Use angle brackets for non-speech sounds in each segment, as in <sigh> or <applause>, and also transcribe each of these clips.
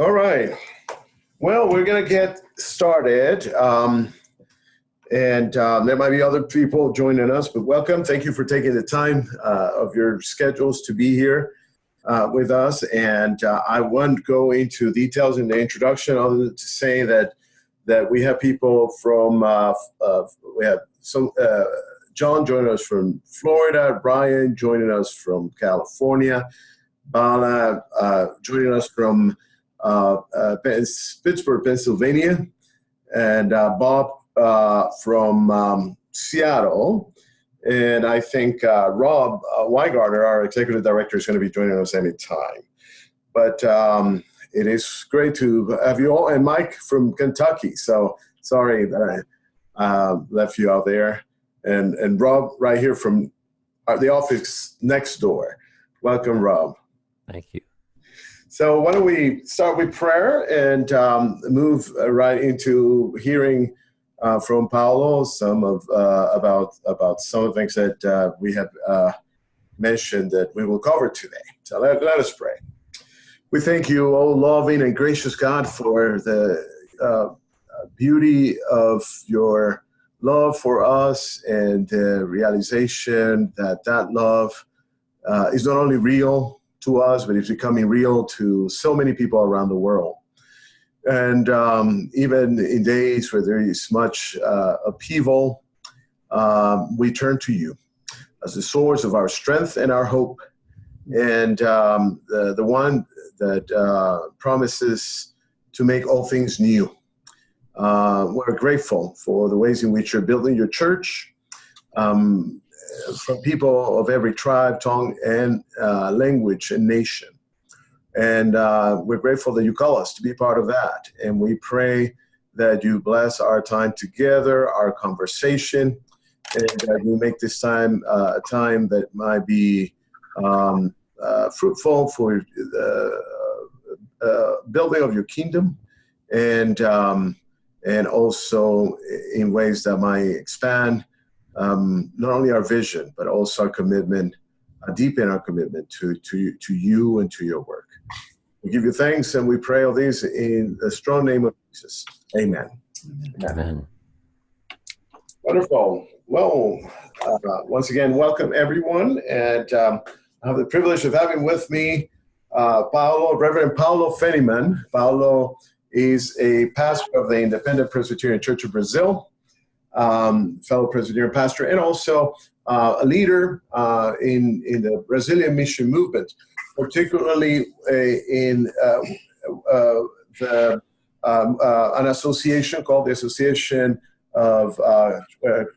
All right. Well, we're going to get started. Um, and um, there might be other people joining us, but welcome. Thank you for taking the time uh, of your schedules to be here uh, with us. And uh, I won't go into details in the introduction other than to say that that we have people from, uh, uh, we have some, uh, John joining us from Florida, Brian joining us from California, Bala joining us from Pittsburgh, Pennsylvania, and uh, Bob from um, Seattle. And I think Rob Weingartner, our executive director, is going to be joining us anytime. But um, it is great to have you all, and Mike from Kentucky. So sorry that I uh, left you out there, and and Rob right here from the office next door. Welcome, Rob. Thank you. So why don't we start with prayer and um, move uh, right into hearing uh, from Paulo some of uh, about about some of the things that uh, we have uh, mentioned that we will cover today. So let, let us pray. We thank you, O loving and gracious God, for the uh, beauty of your love for us and the realization that that love is not only real to us, but it's becoming real to so many people around the world. And um, even in days where there is much uh, upheaval, um, we turn to you as the source of our strength and our hope, and um, the, the one that uh, promises to make all things new. Uh, we're grateful for the ways in which you're building your church, um, from people of every tribe, tongue, and uh, language and nation. And uh, we're grateful that you call us to be part of that. And we pray that you bless our time together, our conversation, and that you make this time uh, a time that might be um, uh, fruitful for the uh, building of your kingdom and um, and also in ways that might expand um, not only our vision, but also our commitment, uh, deepen our commitment to, to, to you and to your work. We give you thanks and we pray all these in the strong name of Jesus. Amen. Amen. Amen. Wonderful. Well, uh, once again, welcome everyone. And um, I have the privilege of having with me uh, Paulo, Reverend Paulo Feniman. Paulo is a pastor of the Independent Presbyterian Church of Brazil um, fellow Presbyterian pastor, and also uh, a leader uh, in, in the Brazilian mission movement, particularly uh, in uh, uh, the, um, uh, an association called the Association of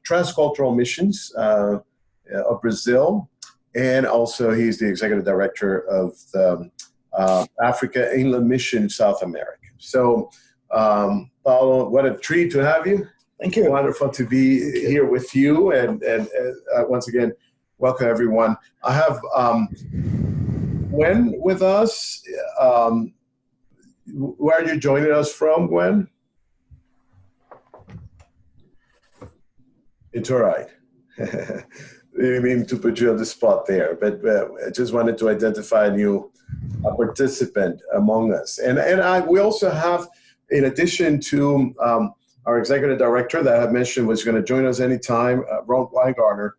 Transcultural Missions of Brazil, and also he's the executive director of the Africa Inland Mission South America. So, um, Paulo, what a treat to have you. Thank you. Wonderful to be here with you, and and uh, once again, welcome everyone. I have um, Gwen with us. Um, where are you joining us from, Gwen? It's all right. <laughs> I mean to put you on the spot there, but uh, I just wanted to identify a new uh, participant among us. And and I, we also have, in addition to um, our executive director that I mentioned was going to join us anytime, uh, Rob Weingartner,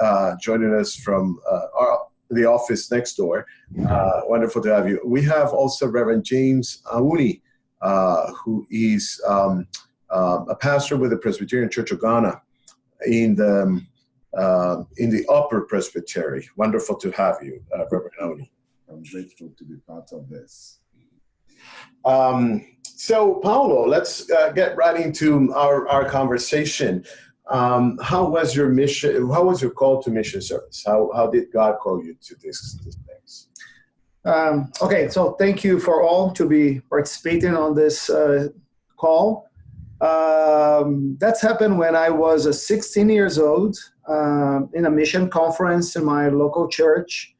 uh, joining us from uh, our, the office next door. Uh, wonderful to have you. We have also Reverend James Auni, uh, who is um, uh, a pastor with the Presbyterian Church of Ghana in the um, in the Upper Presbytery. Wonderful to have you, Reverend Auni. I'm grateful to be part of this. Um, so, Paulo, let's uh, get right into our, our conversation. Um, how was your mission? How was your call to mission service? How, how did God call you to this, this place? Um, okay, so thank you for all to be participating on this uh, call. Um, that's happened when I was uh, 16 years old um, in a mission conference in my local church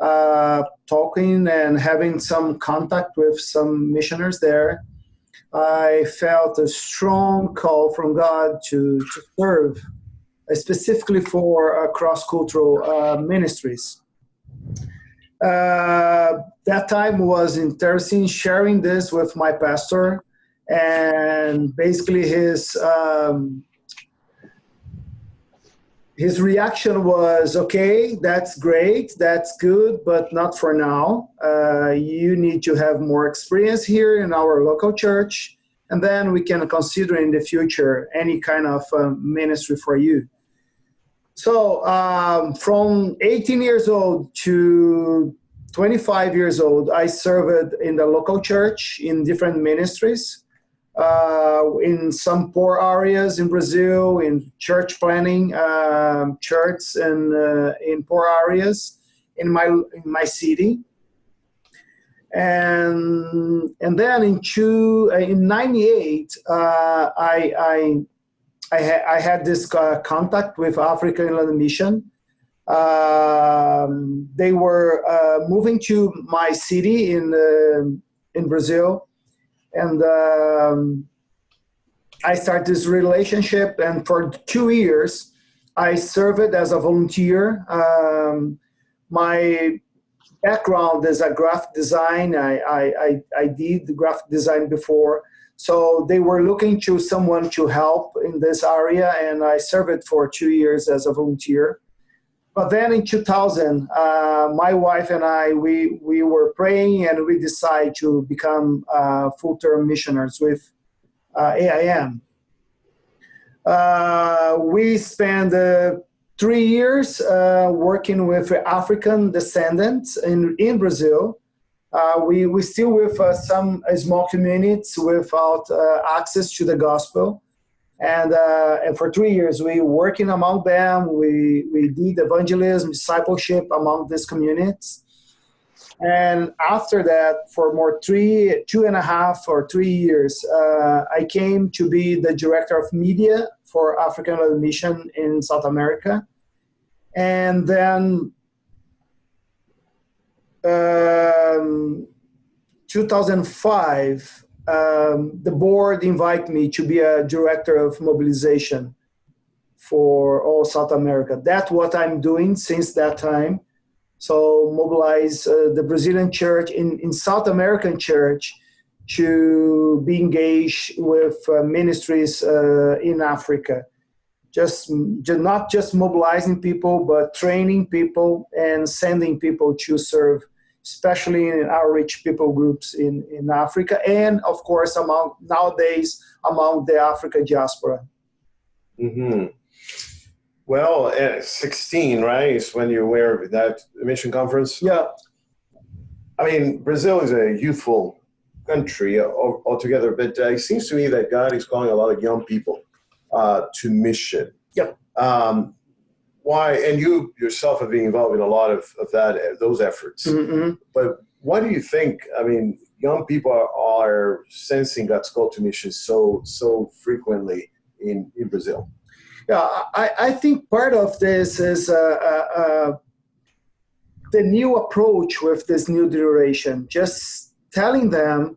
uh, talking and having some contact with some missioners there, I felt a strong call from God to, to serve, uh, specifically for uh, cross-cultural uh, ministries. uh, that time was interesting sharing this with my pastor and basically his um, his reaction was okay that's great that's good but not for now. Uh, you need to have more experience here in our local church and then we can consider in the future any kind of uh, ministry for you. So um, from 18 years old to 25 years old i served in the local church in different ministries uh, in some poor areas in Brazil, in church planning, um, churches and uh, in poor areas in my in my city. And and then in two uh, in '98, uh, I I I, ha I, had this uh, contact with African Inland Mission. Um, they were uh, moving to my city in in Brazil and um, I started this relationship, and for two years, I served as a volunteer. Um, my background is a graphic design. I, I, I, did graphic design before. So they were looking to someone to help in this area, and I served for two years as a volunteer. But then in 2000, uh, my wife and I, we, we were praying and we decided to become uh, full-term missionaries with uh, AIM. Uh, we spent uh, three years uh, working with African descendants in, in Brazil. we, we still with some small communities without access to the gospel and uh, and for three years we working among them. We we did evangelism discipleship among these communities. And after that for more three two and a half or three years uh, i came to be the director of media for african mission in south america. And then um, 2005 um, the board invited me to be a director of mobilization for all South America. That's what I'm doing since that time. So mobilize uh, the Brazilian church in, in South American church to be engaged with uh, ministries uh, in Africa. Just, just not just mobilizing people, but training people and sending people to serve especially in outreach people groups in, in Africa, and of course, among nowadays among the Africa diaspora. Mm-hmm. Well, at 16, right, is when you were at that mission conference? Yeah. I mean, Brazil is a youthful country altogether, but uh, it seems to me that God is calling a lot of young people uh, to mission. Yeah. Um, why and you yourself have been involved in a lot of, of that those efforts mm-hmm. but why do you think i mean young people are, are sensing god's call to mission so so frequently in in brazil yeah i i think part of this is uh, uh, uh, the new approach with this new duration. just telling them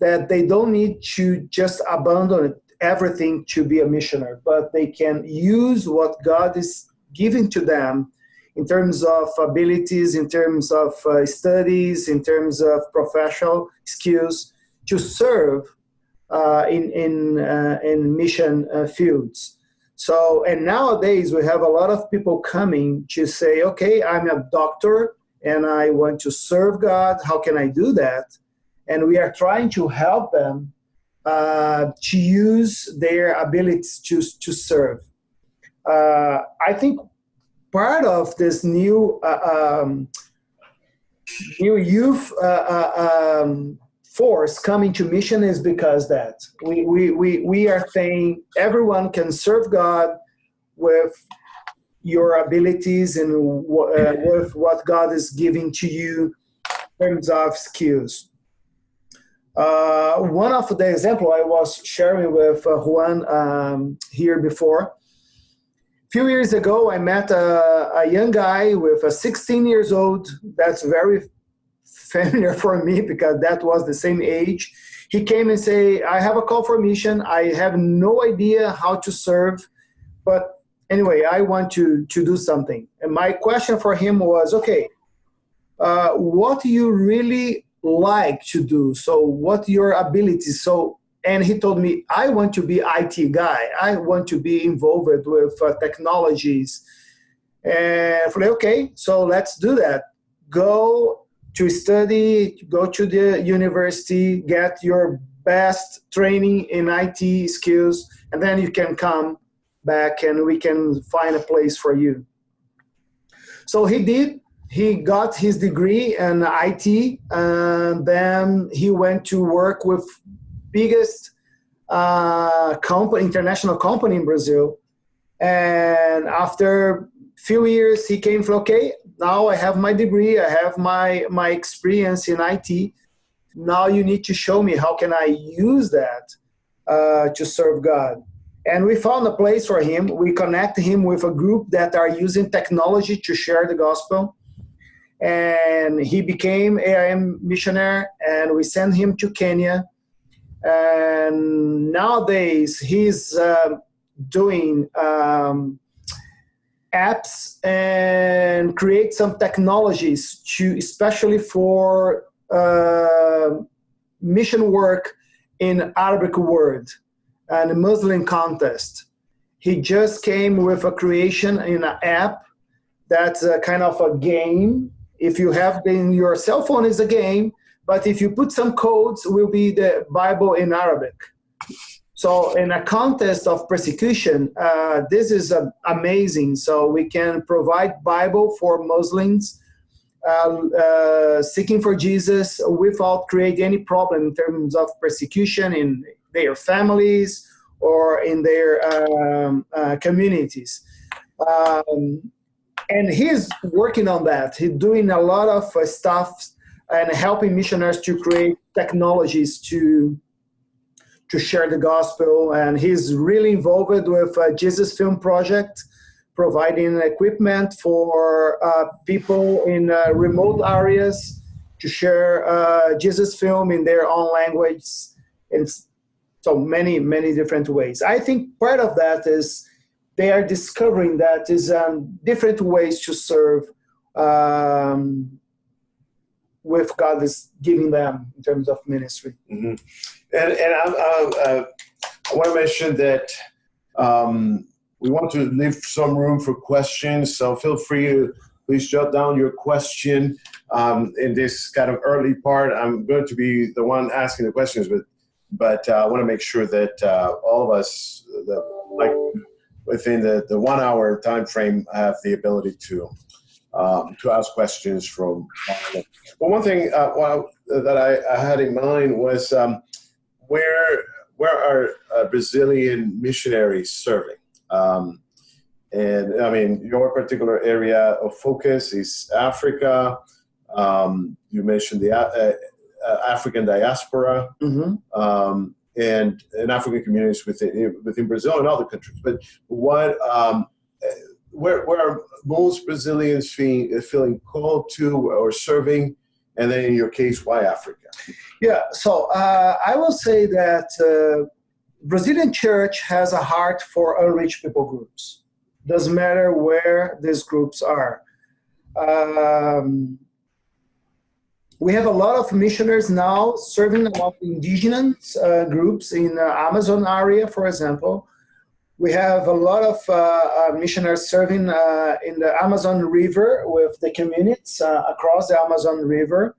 that they don't need to just abandon everything to be a missionary but they can use what god is giving to them in terms of abilities, in terms of uh, studies, in terms of professional skills to serve uh, in, in, uh, in mission uh, fields. So, and nowadays we have a lot of people coming to say, okay, I'm a doctor and I want to serve God. How can I do that? And we are trying to help them uh, to use their abilities to, to serve uh, I think part of this new uh, um, new youth uh, uh, um, force coming to mission is because that we, we, we, we are saying everyone can serve God with your abilities and uh, with what God is giving to you in terms of skills. Uh, one of the example I was sharing with uh, Juan um, here before few years ago, I met a, a young guy with a 16 years old. That's very familiar <laughs> for me because that was the same age. He came and say, I have a call for mission. I have no idea how to serve, but anyway, I want to, to do something. And my question for him was, okay, uh, what do you really like to do. So what your abilities. So and he told me I want to be IT guy. I want to be involved with uh, technologies. And I like, okay, so let's do that. Go to study, go to the university, get your best training in IT skills, and then you can come back and we can find a place for you. So he did. He got his degree in IT, and then he went to work with biggest uh, company, international company in Brazil. And after few years, he came from okay. Now I have my degree. I have my my experience in IT. Now you need to show me how can I use that uh, to serve God and we found a place for him we connect him with a group that are using technology to share the gospel and he became aim missionary and we sent him to kenya and nowadays he's uh, doing um, apps and create some technologies to especially for uh, mission work in arabic world and Muslim contest. He just came with a creation in an app that's a kind of a game. If you have in your cell phone is a game, but if you put some codes, will be the Bible in Arabic. So in a contest of persecution, uh, this is uh, amazing. So we can provide Bible for Muslims uh, uh, seeking for Jesus without creating any problem in terms of persecution in their families or in their um, uh, communities. Um, and he's working on that. He's doing a lot of uh, stuff and helping missionaries to create technologies to to share the gospel. And he's really involved with uh, Jesus Film Project, providing equipment for uh, people in uh, remote areas to share uh, Jesus film in their own language. And so many many different ways i think part of that is they are discovering that is um, different ways to serve um, with god is giving them in terms of ministry mm-hmm. and, and I, I, I, want to mention that um, we want to leave some room for questions so feel free to please jot down your question um, in this kind of early part i'm going to be the one asking the questions but but uh, I want to make sure that uh, all of us, that, like within the, the one hour time frame, have the ability to um, to ask questions from. Well, one thing uh, well, that I, I, had in mind was um, where where are uh, Brazilian missionaries serving? Um, and I mean, your particular area of focus is Africa. Um, you mentioned the uh, uh, African diaspora mm-hmm. um, and, and African communities within, within Brazil and other countries. But what, um, where, where are most Brazilians feeling, feeling called to or serving? And then in your case, why Africa? Yeah, so uh, I will say that uh, Brazilian church has a heart for unreached people groups. Doesn't matter where these groups are. Um, we have a lot of missionaries now serving among indigenous uh, groups in the Amazon area, for example. We have a lot of uh, uh missionaries serving uh, in the Amazon River with the communities uh, across the Amazon River.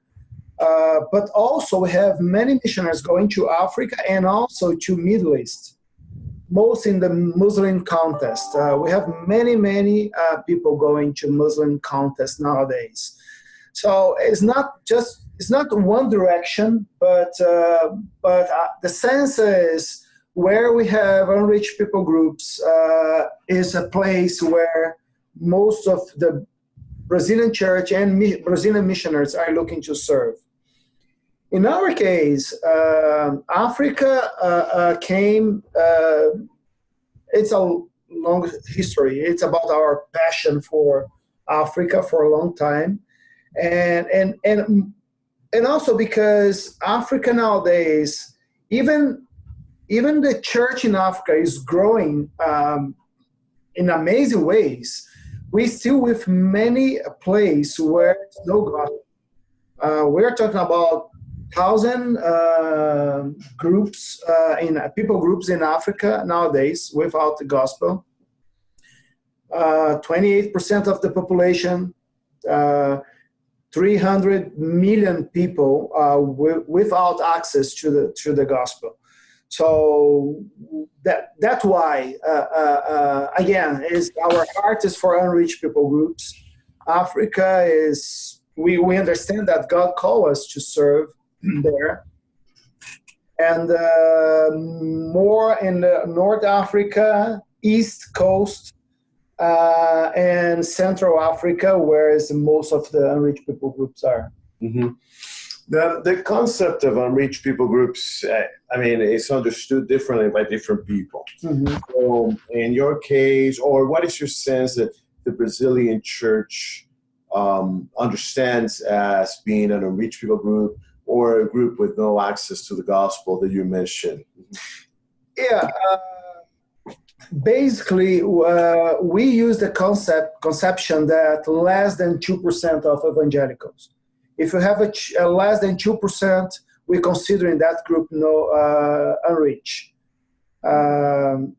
Uh, but also we have many missionaries going to Africa and also to Middle East, most in the Muslim contest. we have many, many people going to Muslim contest nowadays. So it's not just it's not one direction, but uh, but uh, the sense is where we have unreached people groups uh, is a place where most of the Brazilian church and mi- Brazilian missionaries are looking to serve. In our case, uh, Africa uh, uh, came. it's a long history. It's about our passion for Africa for a long time and and and and also because Africa nowadays, even even the church in Africa is growing um, in amazing ways. We still with many a place where no gospel. Uh, we're talking about thousand uh, groups uh, in people groups in Africa nowadays without the gospel. Uh, 28% of the population, uh, 300 million people uh, without access to the to the gospel. So that that's why uh, uh, uh, again is our heart is for unreached people groups. Africa is we we understand that God called us to serve <clears throat> there, and uh, more in North Africa, East Coast, uh, and Central Africa, whereas most of the unreached people groups are. Mm-hmm. The, the concept of unreached people groups, uh, I mean, it's understood differently by different people. Mm-hmm. So, in your case, or what is your sense that the Brazilian church um, understands as being an unreached people group or a group with no access to the gospel that you mentioned? Yeah. Uh, basically, uh, we use the concept conception that less than 2% of evangelicals if you have a, a less than 2%, we consider in that group no uh, unreached. Um,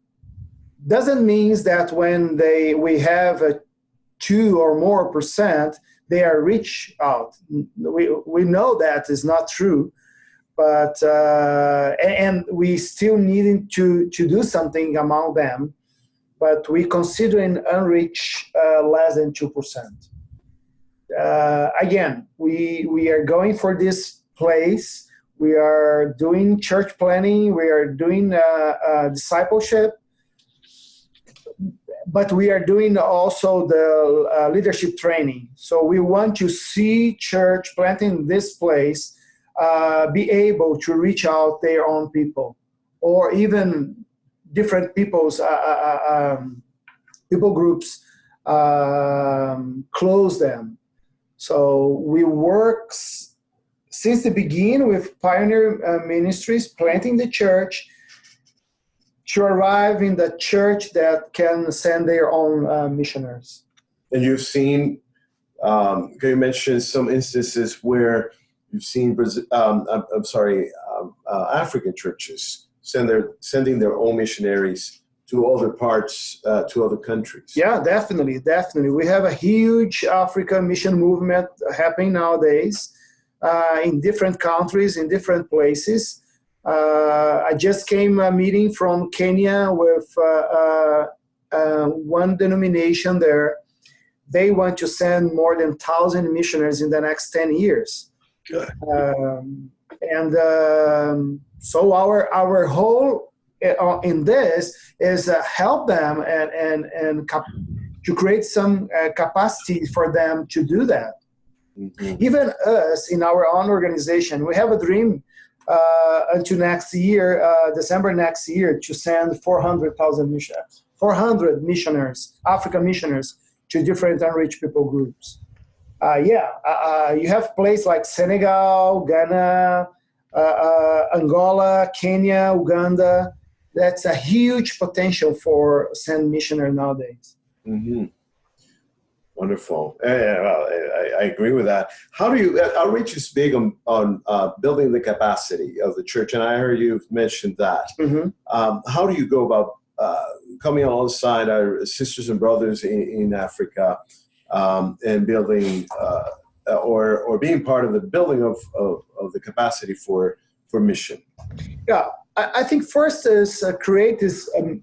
doesn't mean that when they we have a two or more percent, they are reach out. We, we know that is not true, but uh, and we still needing to, to do something among them, but we consider in unreached uh, less than 2% uh, again, we we are going for this place. We are doing church planning. We are doing uh, uh, discipleship, but we are doing also the uh, leadership training. So we want to see church planting this place uh, be able to reach out their own people, or even different people's uh, um, people groups um, close them so we work since the beginning with Pioneer uh, Ministries, planting the church to arrive in the church that can send their own uh, missionaries. And you've seen, um, you mentioned some instances where you've seen, um, I'm, I'm, sorry, um, uh, African churches send their, sending their own missionaries to other parts, uh, to other countries. Yeah, definitely, definitely. We have a huge Africa mission movement happening nowadays uh, in different countries, in different places. Uh, I just came a meeting from Kenya with uh, uh, uh, one denomination there. They want to send more than 1,000 missionaries in the next 10 years. Good. Um, and um, so our, our whole in this is uh, help them and and and to create some uh, capacity for them to do that. Mm-hmm. Even us in our own organization, we have a dream uh, until next year, uh, December next year, to send 400,000 missionaries, 400 missionaries, African missionaries, to different unreached people groups. Uh, yeah, you have places like Senegal, Ghana, Angola, Kenya, Uganda, that's a huge potential for send missionary nowadays. Mm-hmm. Wonderful. Yeah, well, I, I, agree with that. How do you, uh, outreach is big on, on uh, building the capacity of the church, and I heard you've mentioned that. Mm-hmm. Um, how do you go about uh, coming alongside our sisters and brothers in, in Africa um, and building uh, or, or being part of the building of, of, of the capacity for, for mission? Yeah, I, think first is uh, create this um,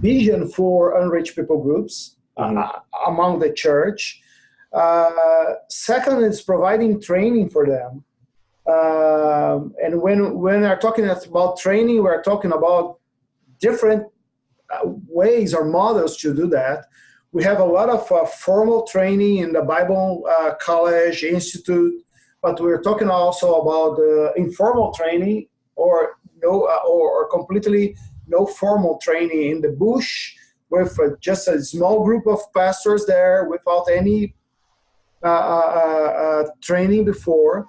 vision for unreached people groups mm-hmm. uh, among the church. Uh, second is providing training for them. Um, and when when we're talking about training, we're talking about different uh, ways or models to do that. We have a lot of uh, formal training in the Bible uh, College Institute, but we're talking also about informal training or no uh, or, or, completely no formal training in the bush with uh, just a small group of pastors there without any uh, uh, uh training before,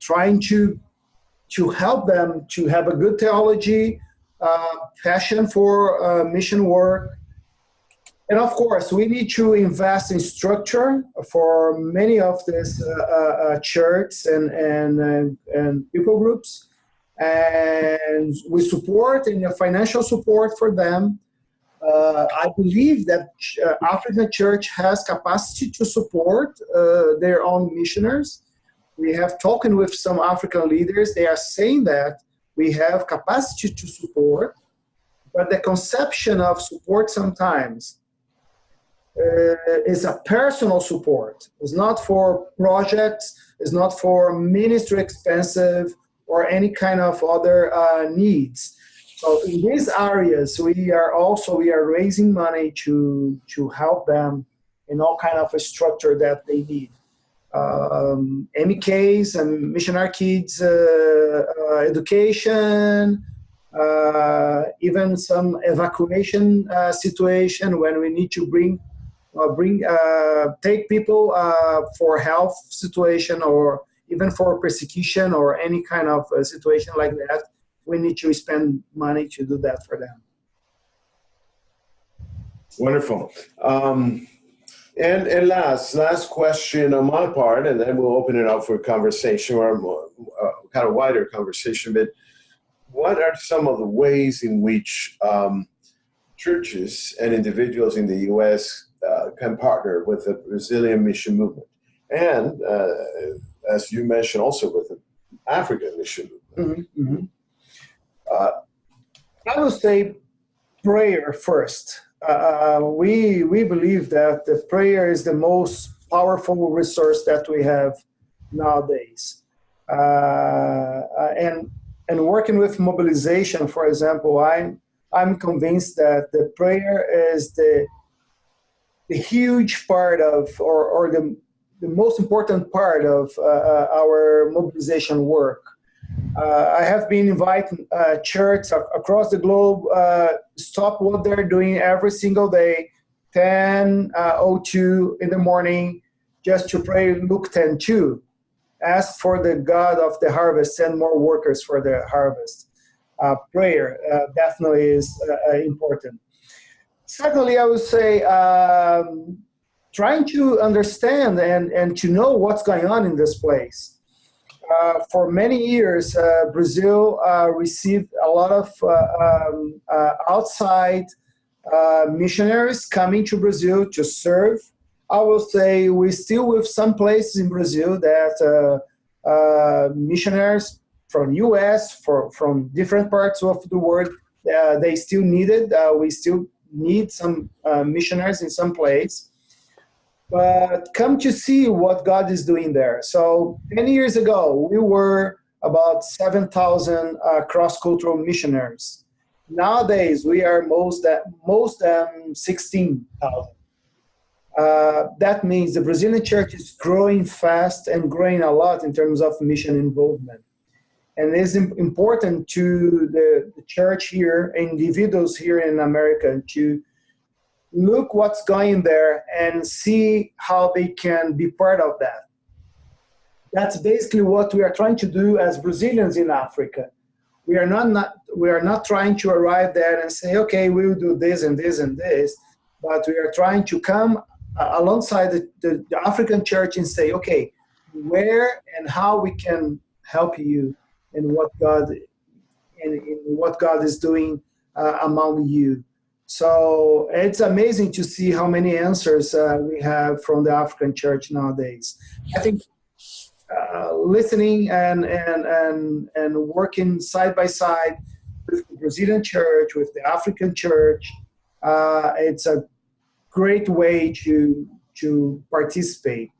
trying to to help them to have a good theology, passion for mission work, and of course, we need to invest in structure for many of these uh, uh, uh churches and, and, and, and people groups. And we support and financial support for them. Uh, I believe that uh, African church has capacity to support uh, their own missionaries. We have talked with some African leaders. They are saying that we have capacity to support, but the conception of support sometimes uh, is a personal support. It's not for projects, it's not for ministry expensive or any kind of other uh, needs. So in these areas, we are also, we are raising money to, to help them in all kind of a structure that they need. Um, MKs and missionary kids uh, uh, education, uh, even some evacuation uh, situation when we need to bring uh, bring uh, take people uh, for health situation or even for persecution or any kind of situation like that we need to spend money to do that for them. Wonderful. Um, and and last last question on my part and then we'll open it up for conversation or more, uh, kind of wider conversation but what are some of the ways in which um, churches and individuals in the U.S uh, can partner with the Brazilian mission movement. And uh, as you mentioned, also with the African mission movement. Mm -hmm. uh, I would say prayer first. Uh, we, we believe that the prayer is the most powerful resource that we have nowadays. Uh, and, and working with mobilization, for example, I'm, I'm convinced that the prayer is the the huge part of, or, or the, the most important part of uh, uh, our mobilization work. Uh, I have been inviting uh, churches across the globe uh, stop what they're doing every single day, 10:02 uh, in the morning, just to pray Luke 10:2. Ask for the God of the harvest, send more workers for the harvest. prayer definitely is important. Secondly, I would say um, trying to understand and, and to know what's going on in this place. Uh, for many years, uh, Brazil uh, received a lot of uh, um, uh, outside uh, missionaries coming to Brazil to serve. I will say we still with some places in Brazil that missionaries from U.S. For, from different parts of the world, they still needed. we still need some uh, missionaries in some place, but come to see what God is doing there. So 10 years ago, we were about 7,000 uh, cross-cultural missionaries. Nowadays, we are most at most um, 16,000. Uh, that means the Brazilian church is growing fast and growing a lot in terms of mission involvement. And it is important to the, the church here, individuals here in America, to look what's going there and see how they can be part of that. That's basically what we are trying to do as Brazilians in Africa. We are not, not we are not trying to arrive there and say, okay, we will do this and this and this, but we are trying to come alongside the, the, the African church and say, okay, where and how we can help you and what God and, what God is doing uh, among you. So it's amazing to see how many answers uh, we have from the African church nowadays. I think uh, listening and, and, and, and working side by side with the Brazilian church, with the African church, uh, it's a great way to, to participate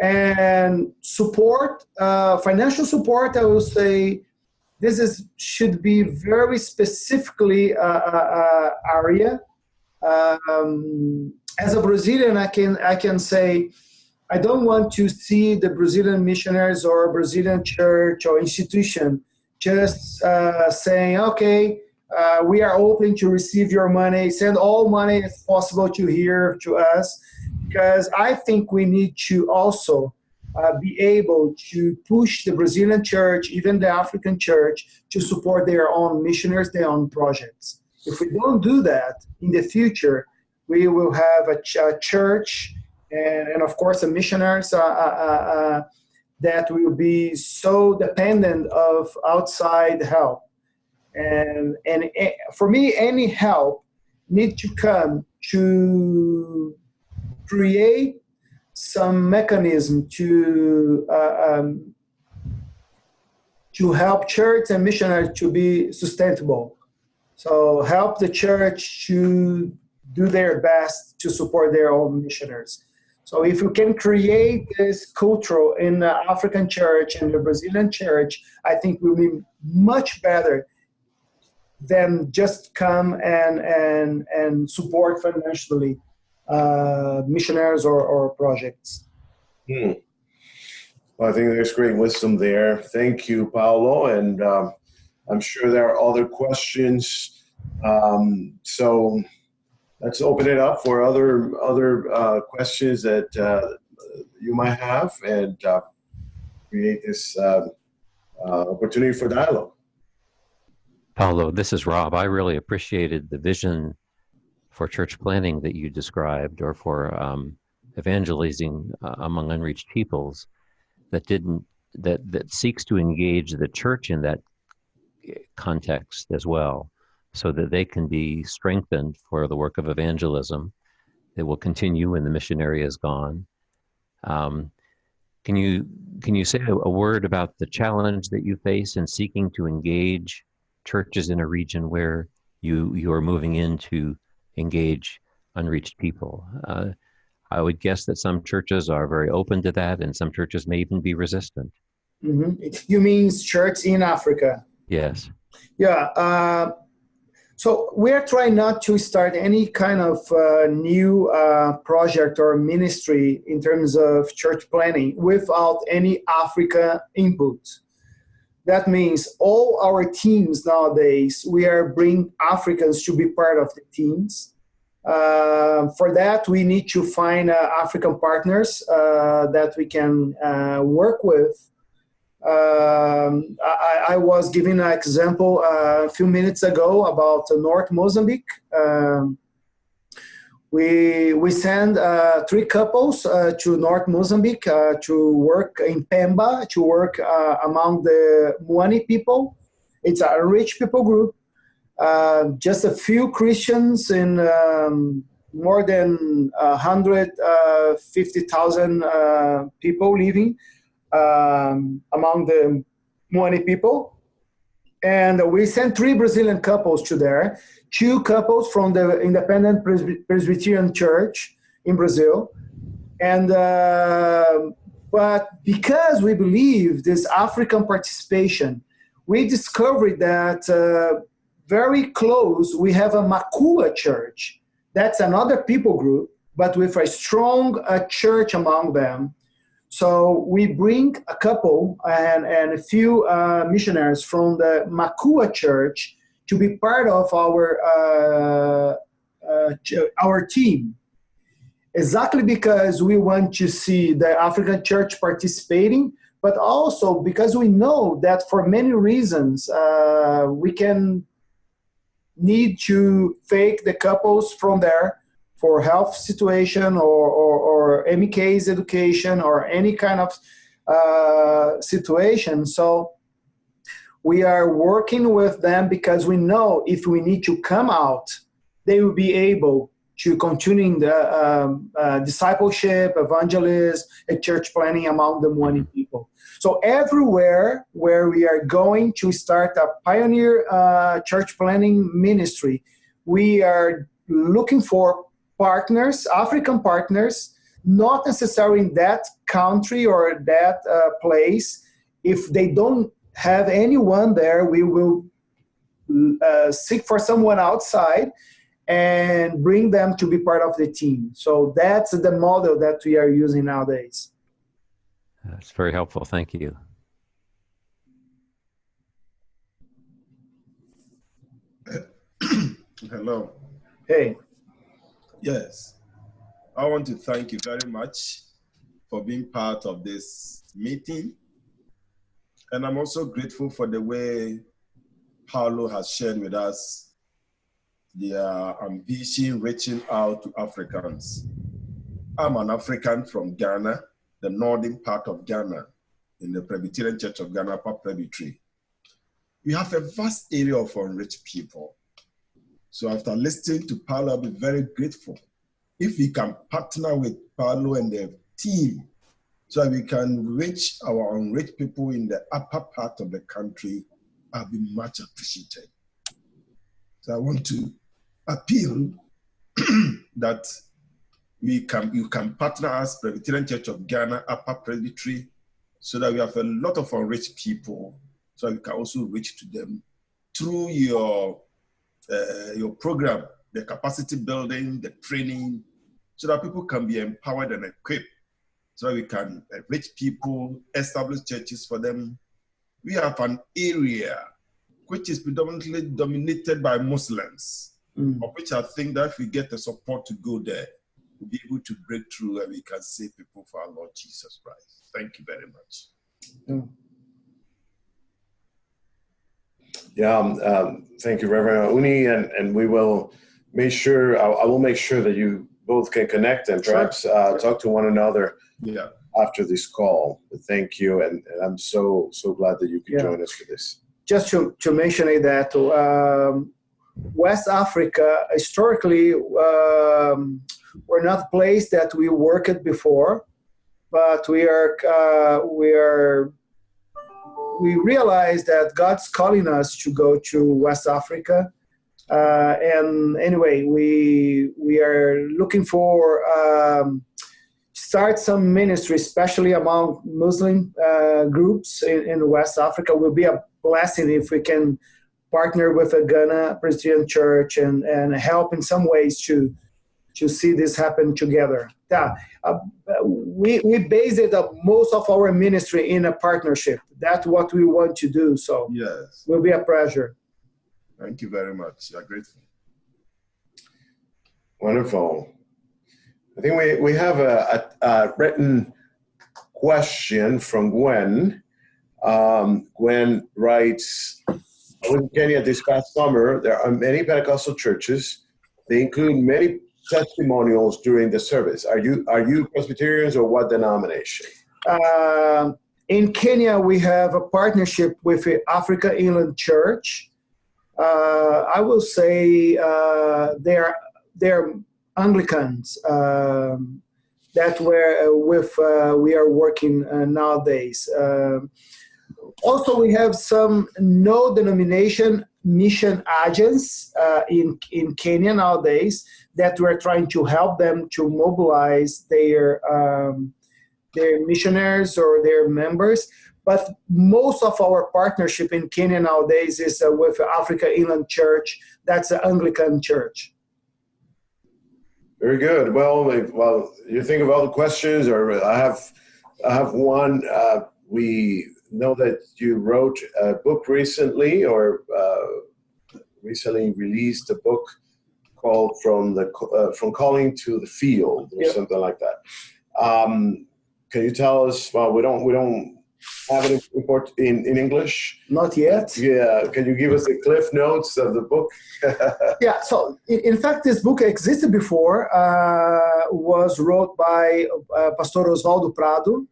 and support uh, financial support i will say this is should be very specifically uh, uh, uh, area. Um, as a brazilian i can i can say i don't want to see the brazilian missionaries or brazilian church or institution just saying okay we are open to receive your money. Send all money as possible to here to us because I think we need to also uh, be able to push the Brazilian church, even the African church, to support their own missionaries, their own projects. If we don't do that in the future, we will have a, ch- a church and, and of course the missionaries uh, uh, uh, that will be so dependent of outside help and and eh, for me any help need to come to create some mechanism to uh, um, to help church and missionaries to be sustainable. So help the church to do their best to support their own missionaries. So if you can create this culture in the African church and the Brazilian church, I think will be much better than just come and and and support financially uh, missionaries or, or projects. Hmm. Well, I think there's great wisdom there. Thank you, Paulo. And um, I'm sure there are other questions. Um, so let's open it up for other other uh, questions that uh, you might have and uh, create this uh, uh, opportunity for dialogue. Paulo, this is Rob. I really appreciated the vision for church planning that you described, or for um, evangelizing uh, among unreached peoples, that didn't that that seeks to engage the church in that context as well so that they can be strengthened for the work of evangelism that will continue when the missionary is gone. Um, can you can you say a, word about the challenge that you face in seeking to engage churches in a region where you you are moving in to engage unreached people? Uh, I would guess that some churches are very open to that, and some churches may even be resistant. Mm-hmm. You mean church in Africa? Yes. Yeah. Uh, so we're trying not to start any kind of uh, new uh, project or ministry in terms of church planning without any Africa input. That means all our teams nowadays, we are bringing Africans to be part of the teams. Uh, for that, we need to find uh, African partners uh, that we can uh, work with um, I, I, was giving an example uh, a few minutes ago about North Mozambique. Um, we we send uh, three couples uh, to North Mozambique uh, to work in Pemba to work uh, among the Muani people. It's a rich people group. Uh, just a few Christians in um, more than 150,000 people living um, among the Muani people. And we sent three Brazilian couples to there, two couples from the Independent Presbyterian Church in Brazil. And, uh, but because we believe this African participation, we discovered that uh, very close we have a Makua church. That's another people group, but with a strong uh, church among them so we bring a couple and, and a few uh, missionaries from the Makua Church to be part of our uh, uh, our team. Exactly because we want to see the African Church participating, but also because we know that for many reasons uh, we can need to fake the couples from there for health situation or, or, or MK's education or any kind of uh, situation. So we are working with them because we know if we need to come out, they will be able to continue the um, uh, discipleship, evangelism, and church planning among the Muani people. So everywhere where we are going to start a pioneer uh, church planning ministry, we are looking for partners, African partners, not necessarily in that country or that uh, place. If they don't have anyone there, we will uh, seek for someone outside and bring them to be part of the team. So that's the model that we are using nowadays. That's very helpful. Thank you. <clears throat> Hello. Hey. Yes. I want to thank you very much for being part of this meeting. And I'm also grateful for the way Paulo has shared with us their uh, ambition reaching out to Africans. I'm an African from Ghana, the northern part of Ghana, in the Presbyterian Church of Ghana, Presbytery. We have a vast area of unreached people. So after listening to Paulo, I'll be very grateful if we can partner with Paulo and the team so that we can reach our unreached people in the upper part of the country, I'll be much appreciated. So I want to appeal <clears throat> that we can you can partner us, Presbyterian Church of Ghana, Upper Presbytery, so that we have a lot of unreached people, so we can also reach to them through your uh, your program, the capacity building, the training, so that people can be empowered and equipped, so that we can reach people, establish churches for them. We have an area which is predominantly dominated by Muslims, mm. of which I think that if we get the support to go there, we'll be able to break through and we can save people for our Lord Jesus Christ. Thank you very much. Mm. Yeah, um, um, thank you, Reverend Muani, and, and we will make sure, I, I, will make sure that you both can connect and perhaps sure. uh, talk to one another yeah. after this call. Thank you, and, and I'm so, so glad that you could yeah. join us for this. Just to, to mention that um, West Africa, historically, um, we're not a place that we worked before, but we are, uh, we are we realized that God's calling us to go to West Africa. Uh, and anyway, we we are looking for um, start some ministry, especially among Muslim uh, groups in, in, West Africa. Will be a blessing if we can partner with a Ghana Presbyterian Church and and help in some ways to to see this happen together. Yeah, uh, we, we base it uh, most of our ministry in a partnership. That's what we want to do. So yes, will be a pleasure. Thank you very much. I'm grateful. Wonderful. I think we, we have a, a, a written question from Gwen. Um, Gwen writes, I was in Kenya this past summer. There are many Pentecostal churches. They include many testimonials during the service. Are you are you Presbyterians or what denomination? Uh, in Kenya, we have a partnership with the Africa Inland Church. Uh, I will say uh, they're they're Anglicans um, that we're uh, with uh, we are working uh, nowadays. Um, also, we have some no denomination mission agents uh, in, in Kenya nowadays that we're trying to help them to mobilize their, um, their missionaries or their members. But most of our partnership in Kenya nowadays is uh, with Africa Inland Church. That's an Anglican church. Very good. Well, well, you think of all the questions, or I have, I have one. Uh, we know that you wrote a book recently or uh, recently released a book called from the uh, from calling to the field or yep. something like that. Um, can you tell us well we don't we don't have it import in, in english. Not yet. Yeah can you give us the cliff notes of the book? <laughs> Yeah so in, fact this book existed before uh, was wrote by uh, pastor osvaldo prado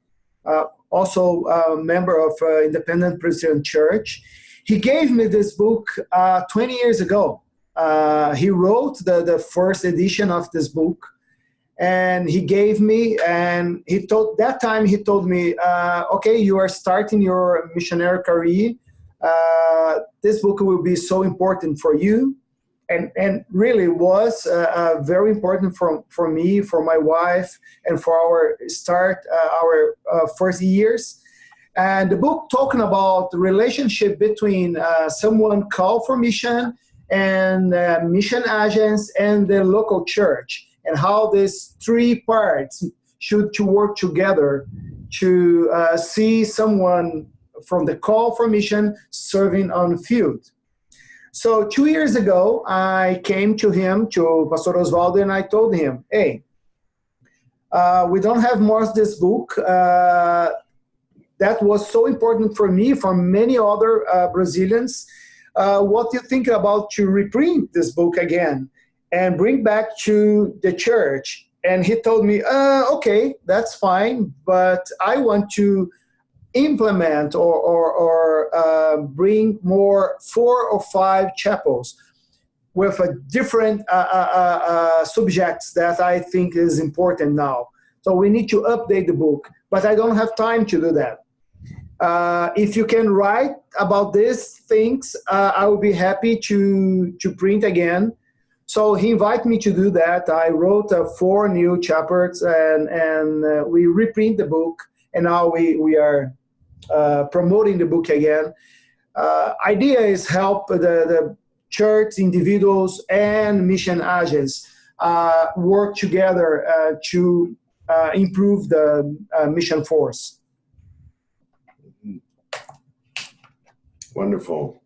uh, also a member of uh, Independent Presbyterian Church. He gave me this book uh, 20 years ago. Uh, he wrote the, the first edition of this book and he gave me and he told that time he told me uh, okay you are starting your missionary career uh, this book will be so important for you and and really was uh, uh, very important for for me, for my wife, and for our start uh, our uh, first years. And the book talking about the relationship between uh, someone called for mission and uh, mission agents and the local church, and how these three parts should to work together to see someone from the call for mission serving on field so two years ago, I came to him, to Pastor Osvaldo, and I told him, hey, uh, we don't have more of this book. Uh, that was so important for me, for many other uh, Brazilians. uh, what you think about to reprint this book again and bring back to the church? And he told me, uh, okay, that's fine, but I want to implement or, or, or uh, bring more four or five chapels with a different uh, uh, uh, uh, subjects that I think is important now. So we need to update the book, but I don't have time to do that. Uh, if you can write about these things, I will be happy to, to print again. So he invited me to do that. I wrote four new chapters and, and we reprint the book and now we, we are uh, promoting the book again. Uh, idea is help the, the church, individuals, and mission agents work together to improve the mission force. Wonderful.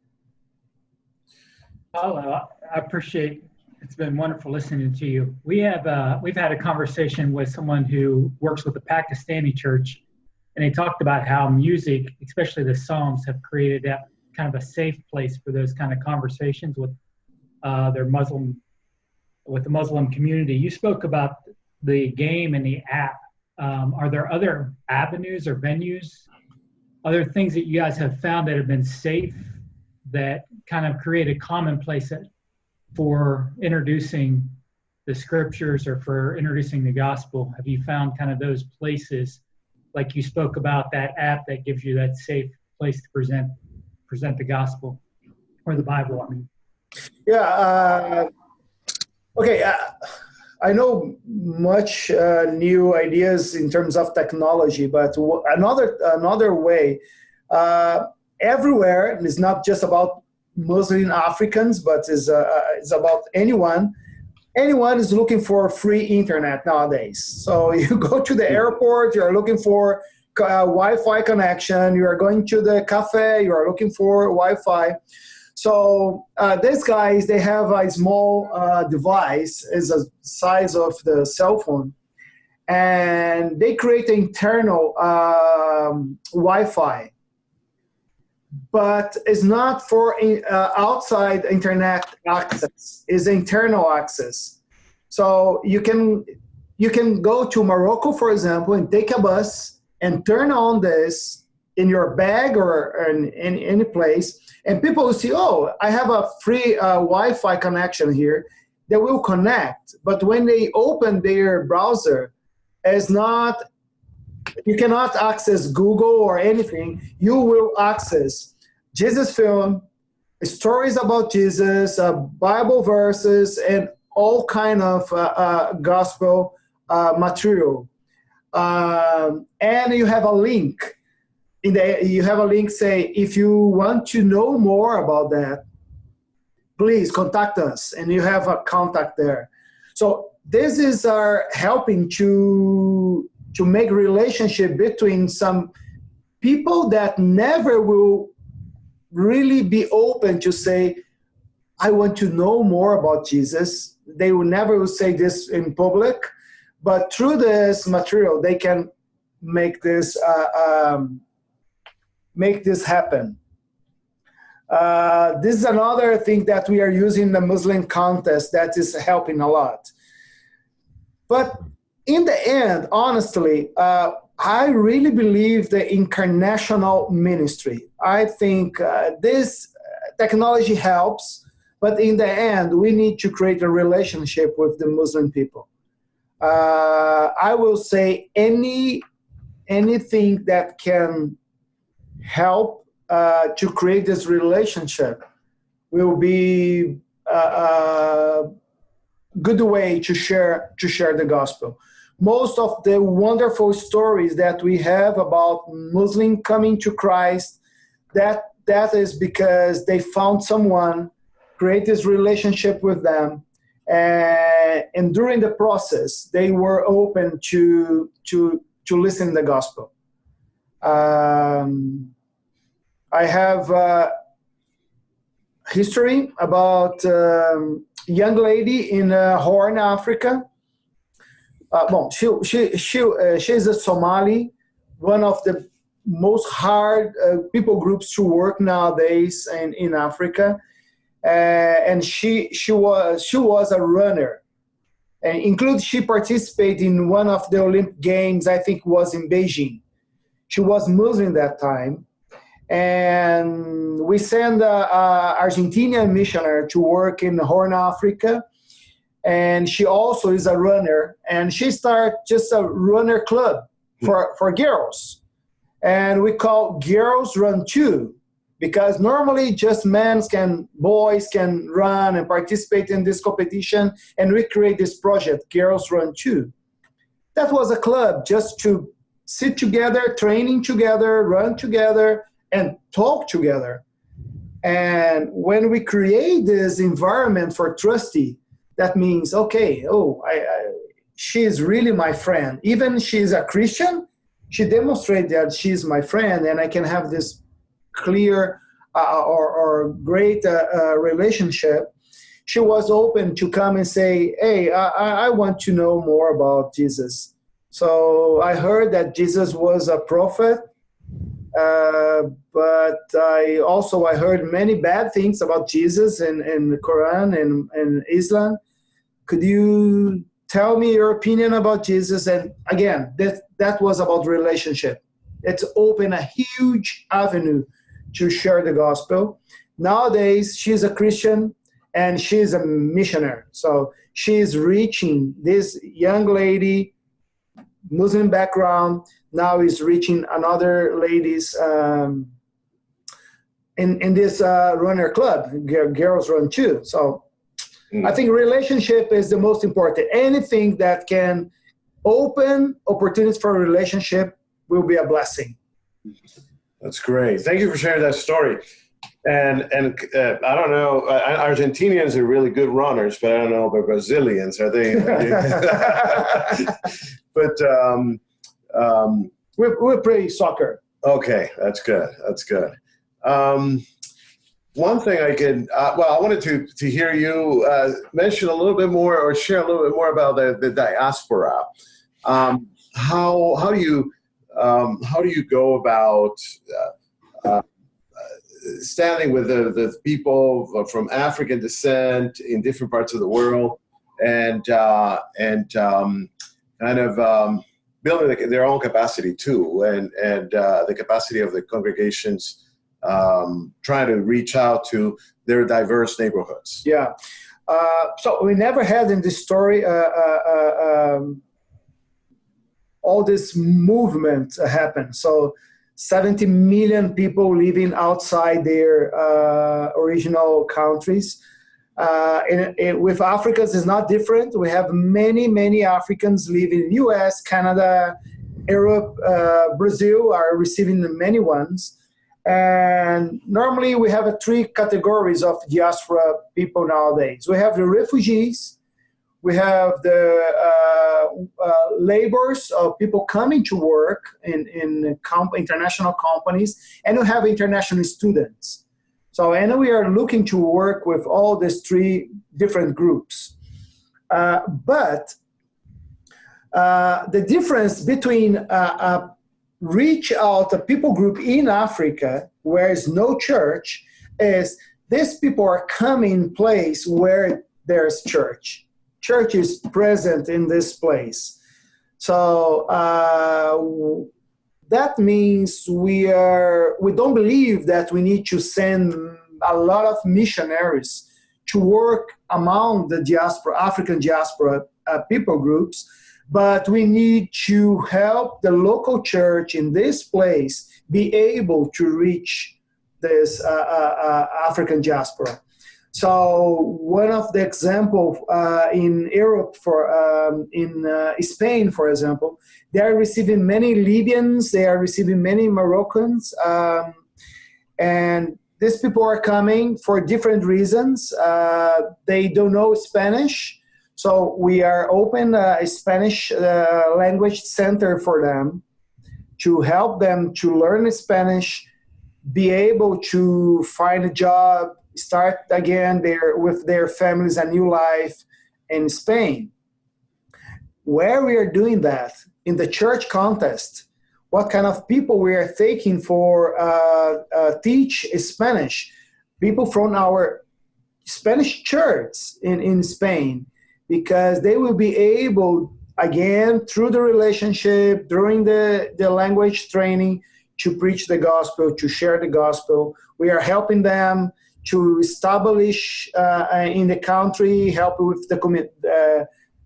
Oh, well, I appreciate. It's been wonderful listening to you. We have uh, we've had a conversation with someone who works with the Pakistani church, and they talked about how music, especially the Psalms, have created that kind of a safe place for those kind of conversations with uh, their Muslim with the Muslim community. You spoke about the game and the app. Um, are there other avenues or venues other things that you guys have found that have been safe that kind of create a commonplace for introducing the scriptures or for introducing the gospel? Have you found kind of those places, like you spoke about that app that gives you that safe place to present present the gospel or the Bible? I mean. Yeah. Uh, okay. Uh, I know much uh, new ideas in terms of technology, but another another way, uh, everywhere is not just about Muslim Africans, but is uh, is about anyone. Anyone is looking for free internet nowadays. So <laughs> you go to the airport, you are looking for uh, Wi-Fi connection. You are going to the cafe, you are looking for Wi-Fi. So uh, these guys, they have a small uh, device, is the size of the cell phone, and they create internal um, Wi-Fi, but it's not for uh, outside internet access. It's internal access. So you can you can go to Morocco, for example, and take a bus and turn on this in your bag or in, in any place and people will see, oh, I have a free uh, Wi-Fi connection here. They will connect, but when they open their browser, it's not, you cannot access Google or anything. You will access Jesus film, stories about Jesus, uh, Bible verses, and all kind of uh, uh gospel uh, material. Um, and you have a link in the you have a link say if you want to know more about that please contact us and you have a contact there so this is our helping to to make relationship between some people that never will really be open to say i want to know more about jesus they will never say this in public but through this material they can make this uh, um, make this happen. Uh, this is another thing that we are using the Muslim contest that is helping a lot. But in the end, honestly, uh, I really believe the incarnational ministry. I think uh, this technology helps, but in the end, we need to create a relationship with the Muslim people. Uh, I will say any anything that can help uh, to create this relationship will be a, a, good way to share to share the gospel. Most of the wonderful stories that we have about Muslim coming to Christ, that that is because they found someone, create this relationship with them, and, and during the process they were open to to to listen to the gospel. Um, I have uh, history about um, young lady in uh, Horn, Africa. Uh, well, she, she, she, uh, she's a Somali, one of the most hard uh, people groups to work nowadays in, in Africa. Uh, and she she was she was a runner, and include she participated in one of the Olympic Games. I think was in Beijing. She was Muslim that time, and we sent a, a Argentinian missionary to work in Horn Africa and she also is a runner and she started just a runner club for, for girls. And we call girls run too because normally just men can boys can run and participate in this competition and we create this project girls run too. That was a club just to sit together training together run together and talk together. And when we create this environment for trustee that means okay oh I, I, she is really my friend. Even she's a christian she demonstrated that she's my friend and i can have this clear uh, or, or great uh, uh, relationship. She was open to come and say hey I, I want to know more about jesus. So i heard that jesus was a prophet uh, but I also I heard many bad things about Jesus in, in the Quran and, and Islam. Could you tell me your opinion about Jesus? And again, that, that was about relationship. It's opened a huge avenue to share the gospel. Nowadays, she's a Christian and she's a missionary. So she's reaching this young lady, Muslim background, now is reaching another ladies um, in, in this uh, runner club, girls run too. So Mm. I think relationship is the most important. Anything that can open opportunities for a relationship will be a blessing. That's great. Thank you for sharing that story. And and uh, I don't know, uh, Argentinians are really good runners, but I don't know about Brazilians. Are they? <laughs> but um, um, we we play soccer. Okay, that's good. That's good. Um, one thing I can, uh, well, I wanted to, to hear you uh, mention a little bit more or share a little bit more about the, the diaspora. Um, how, how do you, um, how do you go about uh, uh standing with the, the people from African descent in different parts of the world and, uh, and um, kind of um, building their own capacity too and, and uh, the capacity of the congregations um, trying to reach out to their diverse neighborhoods. Yeah. Uh, so we never had in this story uh, uh, uh um, all this movement happen. So 70 million people living outside their uh, original countries. Uh, and, and with Africans is not different. We have many, many Africans living in U.S., Canada, Europe, Brazil are receiving many ones. And normally we have three categories of diaspora people nowadays. We have the refugees, we have the uh, uh, laborers, uh, people coming to work in, in comp international companies, and we have international students. So, and we are looking to work with all these three different groups. Uh, but uh, the difference between a reach out a people group in Africa where is no church is these people are coming place where there's church. Church is present in this place. So uh, that means we are we don't believe that we need to send a lot of missionaries to work among the diaspora, African diaspora uh, people groups but we need to help the local church in this place be able to reach this uh, uh, uh African diaspora. So one of the example uh, in Europe, for um, in uh, Spain, for example, they are receiving many Libyans, they are receiving many Moroccans, um, and these people are coming for different reasons. Uh, they don't know Spanish, so we are open a Spanish uh, language center for them to help them to learn Spanish, be able to find a job, start again their, with their families a new life in Spain. Where we are doing that in the church context, what kind of people we are taking for uh, uh, teach Spanish. People from our Spanish church in, in Spain, because they will be able, again, through the relationship, during the, the language training, to preach the gospel, to share the gospel. We are helping them to establish uh, in the country, help with the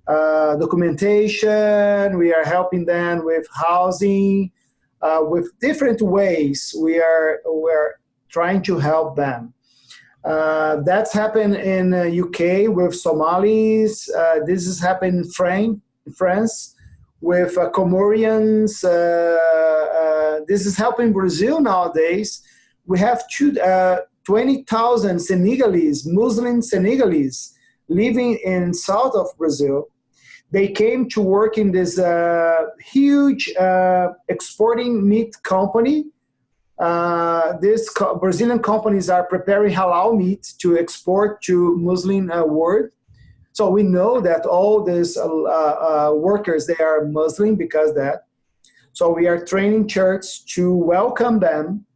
uh, uh, documentation. We are helping them with housing, uh, with different ways. We are we're trying to help them. Uh, that's happened in UK uh, with Somalis. Uh, this has happened in France, France with Comorians. this is helping Brazil nowadays. We have two, 20,000 Senegalese, Muslim Senegalese, living in south of Brazil they came to work in this uh, huge uh, exporting meat company. Uh, these co Brazilian companies are preparing halal meat to export to Muslim uh, world. So we know that all these uh, uh, workers, they are Muslim because that. So we are training church to welcome them.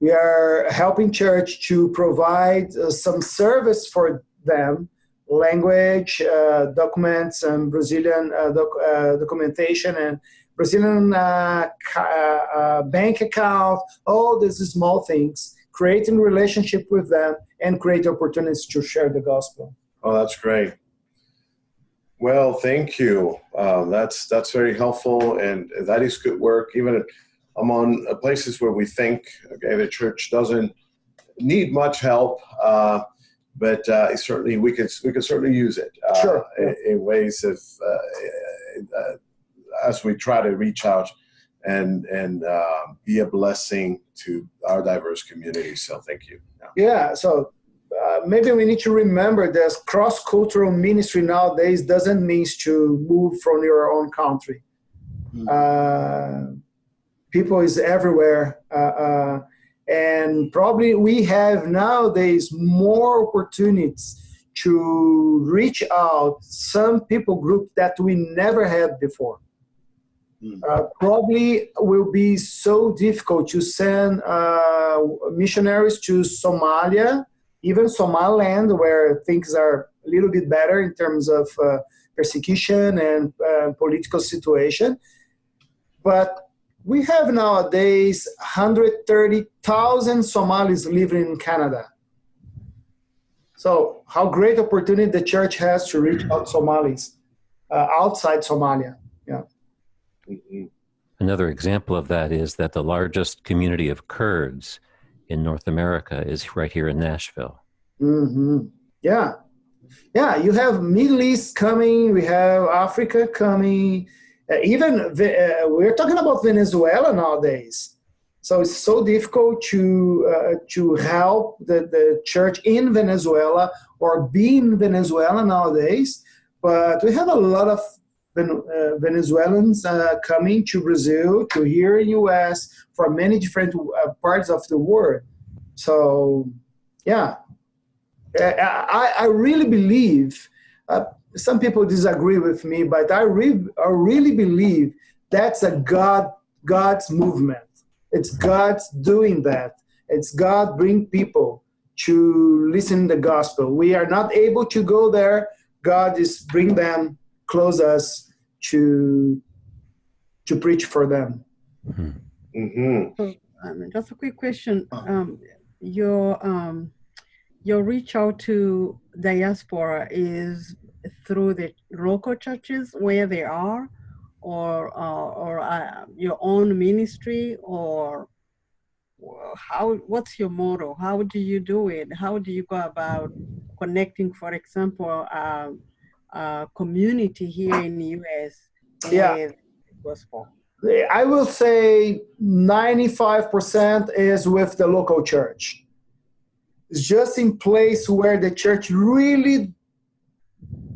We are helping church to provide some service for them language, uh, documents, and Brazilian uh, doc, uh, documentation, and Brazilian uh, uh, bank account, all these small things, creating relationship with them and create opportunities to share the gospel. Oh, that's great. Well, thank you. Um, that's that's very helpful, and that is good work. Even among places where we think okay, the church doesn't need much help, uh, but uh, certainly we could we could certainly use it uh, sure. in, in, ways of uh, uh, as we try to reach out and and um, be a blessing to our diverse community. So thank you. Yeah. yeah so. Uh, maybe we need to remember that cross-cultural ministry nowadays doesn't mean to move from your own country. Mm. people is everywhere and probably we have nowadays more opportunities to reach out some people group that we never had before. Mm. Uh, probably will be so difficult to send uh, missionaries to Somalia, even Somaliland, where things are a little bit better in terms of uh, persecution and uh, political situation. But we have nowadays 130,000 Somalis living in Canada. So how great opportunity the church has to reach out Somalis uh, outside Somalia. Yeah. Another example of that is that the largest community of Kurds in North America is right here in Nashville. Mm-hmm. Yeah. Yeah, you have Middle East coming, we have Africa coming, uh, even uh, we're talking about Venezuela nowadays. So it's so difficult to uh, to help the, the church in Venezuela or be in Venezuela nowadays. But we have a lot of Venezuelans uh, coming to Brazil, to here in US, from many different uh, parts of the world. So, yeah, I, I really believe some people disagree with me, but I, re I really believe that's a God God's movement. It's God's doing that. It's God bring people to listen the gospel. We are not able to go there. God is bring them close us to to preach for them. Mm -hmm. Mm -hmm. So, um, just a quick question. Um, your um, your reach out to diaspora is through the local churches where they are, or uh, or uh, your own ministry, or how? What's your motto? How do you do it? How do you go about connecting, for example, uh, community here in the U.S. Yeah. gospel? I will say 95% is with the local church. It's just in place where the church really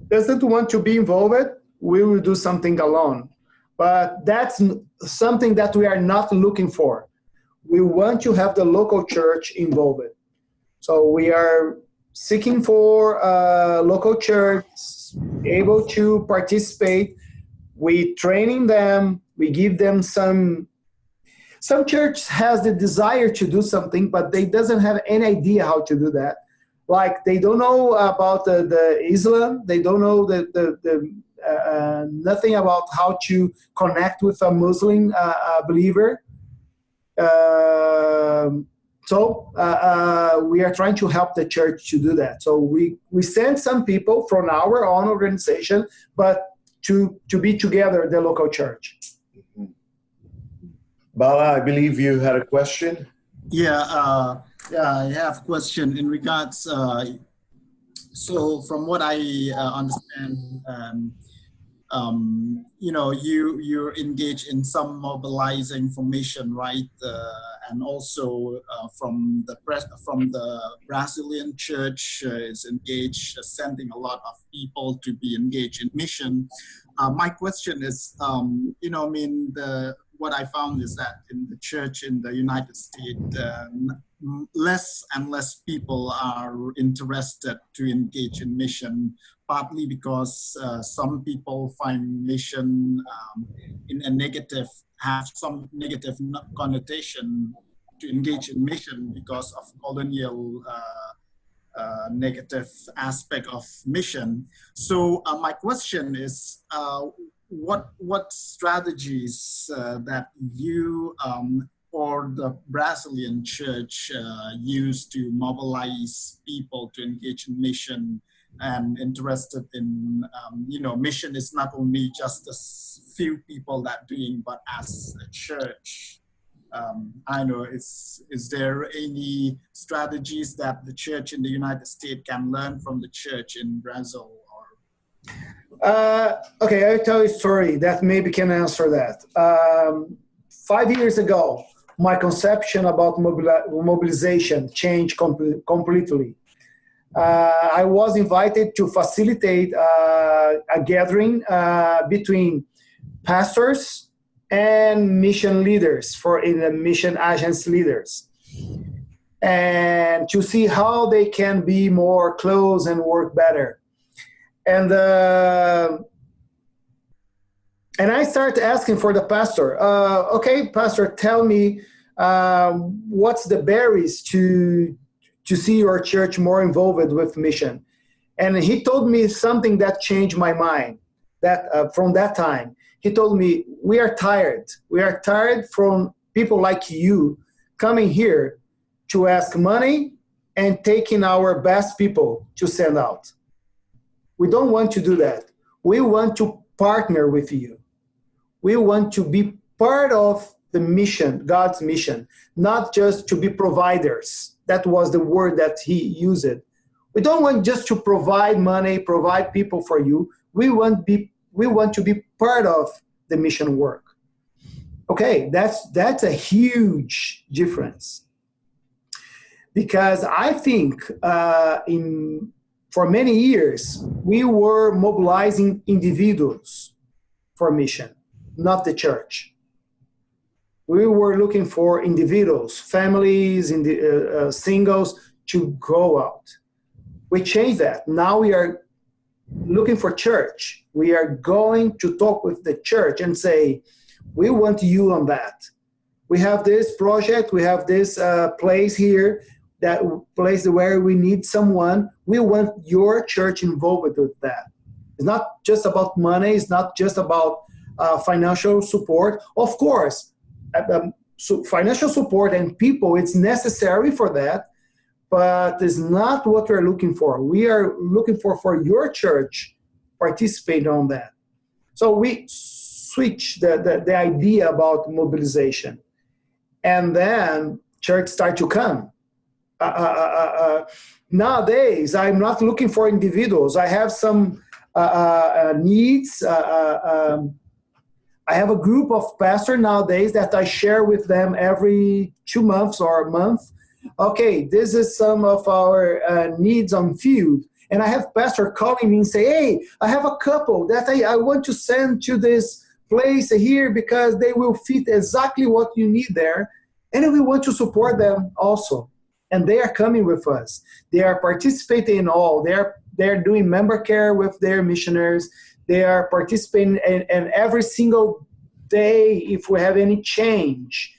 doesn't want to be involved, we will do something alone. But that's something that we are not looking for. We want to have the local church involved. So we are seeking for a local church able to participate. We training them, We give them some. Some church has the desire to do something, but they doesn't have any idea how to do that. Like they don't know about the, the Islam. They don't know the the, the uh, nothing about how to connect with a Muslim uh, uh believer. Um, so uh, uh, we are trying to help the church to do that. So we, we send some people from our own organization, but to, to be together, the local church. Bala, I believe you had a question. Yeah, uh, yeah, I have a question in regards. Uh, so, from what I uh, understand, um, um, you know, you you engage in some mobilizing information, right? Uh, and also uh, from the press, from the Brazilian church uh, is engaged, uh, sending a lot of people to be engaged in mission. Uh, my question is, um, you know, I mean, the what I found is that in the church in the United States, uh, less and less people are interested to engage in mission, partly because uh, some people find mission um, in a negative, have some negative connotation to engage in mission because of colonial uh, uh, negative aspect of mission. So uh, my question is, uh, what what strategies uh, that you um, or the Brazilian church uh, used to mobilize people to engage in mission and interested in, um, you know, mission is not only just a few people that doing, but as a church. Um, I know, is, is there any strategies that the church in the United States can learn from the church in Brazil? Or? Uh, okay, I'll tell you a story that maybe can answer that. Um, five years ago, my conception about mobilization changed com completely. Uh, I was invited to facilitate uh, a gathering uh, between pastors and mission leaders for in the mission agents leaders and to see how they can be more close and work better and uh, and I started asking for the pastor. Uh, okay, pastor, tell me um, what's the barriers to to see your church more involved with mission. And he told me something that changed my mind. That uh, from that time, he told me we are tired. We are tired from people like you coming here to ask money and taking our best people to send out. We don't want to do that. We want to partner with you we want to be part of the mission, God's mission, not just to be providers. That was the word that he used. We don't want just to provide money, provide people for you. We want be we want to be part of the mission work. Okay, that's that's a huge difference. Because I think uh, in for many years we were mobilizing individuals for mission not the church. We were looking for individuals, families, in the, uh, uh, singles to go out. We changed that. Now we are looking for church. We are going to talk with the church and say, we want you on that. We have this project, we have this uh, place here, that place where we need someone. We want your church involved with that. It's not just about money, it's not just about uh, financial support. Of course, um, so financial support and people, it's necessary for that, but it's not what we're looking for. We are looking for for your church participate on that. So we switch the, the, the idea about mobilization. And then church start to come. Uh, uh, uh, uh nowadays, I'm not looking for individuals. I have some needs, um, I have a group of pastors nowadays that I share with them every two months or a month. Okay, this is some of our uh, needs on field. And I have pastor calling me and say, hey, I have a couple that I, I want to send to this place here because they will fit exactly what you need there. And we want to support them also. And they are coming with us. They are participating in all. They're they're doing member care with their missionaries. They are participating and, in every single day, if we have any change,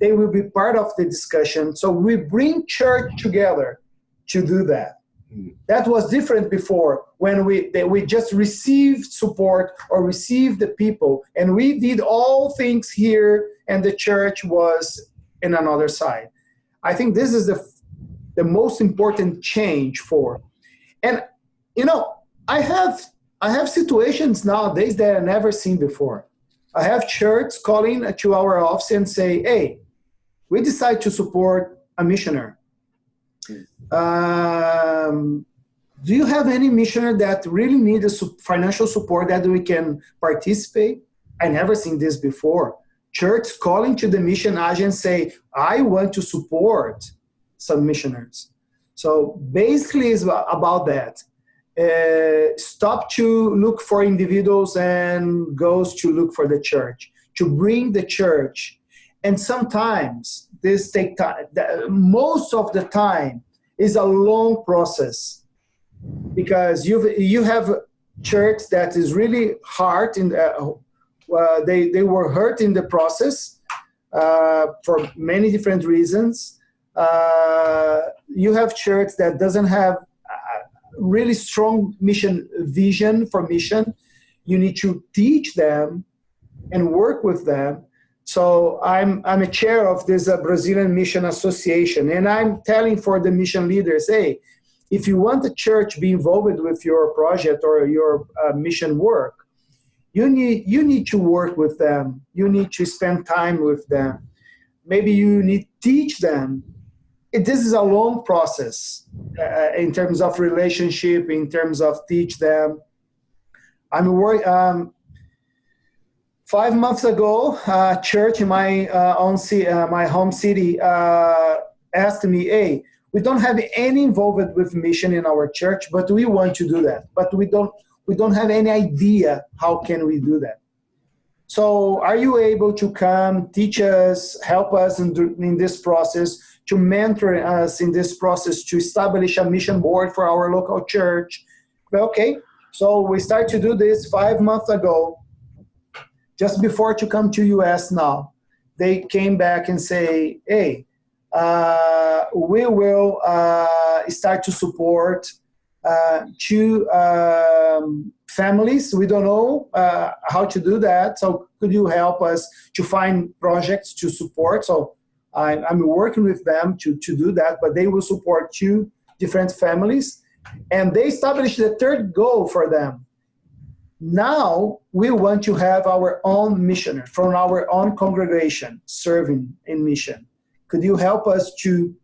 they will be part of the discussion. So we bring church together to do that. Mm. That was different before when we they, we just received support or received the people, and we did all things here, and the church was in another side. I think this is the the most important change for, and you know I have I have situations nowadays that I never seen before. I have churches calling to our office and say, "Hey, we decide to support a missionary. Um, do you have any missionary that really need a financial support that we can participate? I never seen this before. Church calling to the mission agent say, I want to support some missionaries. So basically it's about that. Uh, stop to look for individuals and goes to look for the church, to bring the church. And sometimes this take time. Most of the time is a long process because you you have church that is really hard in the, uh, they they were hurt in the process uh, for many different reasons. Uh, you have church that doesn't have really strong mission vision for mission. You need to teach them and work with them. So I'm I'm a chair of this uh, Brazilian Mission Association, and I'm telling for the mission leaders, hey, if you want the church be involved with your project or your uh, mission work, you need you need to work with them. You need to spend time with them. Maybe you need teach them. It, this is a long process uh, in terms of relationship, in terms of teach them. I'm worried. Um, five months ago, uh, church in my uh, own city, uh, my home city, uh, asked me, "Hey, we don't have any involvement with mission in our church, but we want to do that. But we don't we don't have any idea how can we do that. So, are you able to come teach us, help us in, in this process, to mentor us in this process, to establish a mission board for our local church?" Okay, so we start to do this five months ago just before to come to us now. They came back and say hey uh, we will uh, start to support uh, two um, families. We don't know uh, how to do that. So could you help us to find projects to support? So I, i'm working with them to, to do that but they will support two different families and they established the third goal for them now we want to have our own missioner from our own congregation serving in mission. Could you help us to